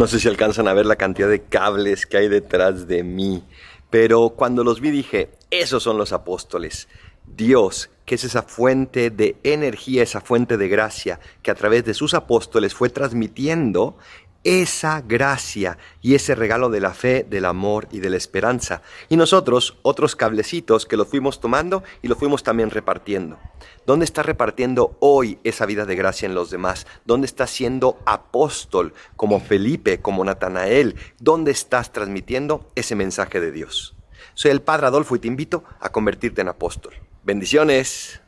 No sé si alcanzan a ver la cantidad de cables que hay detrás de mí, pero cuando los vi dije, esos son los apóstoles. Dios, que es esa fuente de energía, esa fuente de gracia, que a través de sus apóstoles fue transmitiendo esa gracia y ese regalo de la fe, del amor y de la esperanza. Y nosotros, otros cablecitos que los fuimos tomando y los fuimos también repartiendo. ¿Dónde está repartiendo hoy esa vida de gracia en los demás? ¿Dónde estás siendo apóstol como Felipe, como Natanael? ¿Dónde estás transmitiendo ese mensaje de Dios? Soy el Padre Adolfo y te invito a convertirte en apóstol. Bendiciones.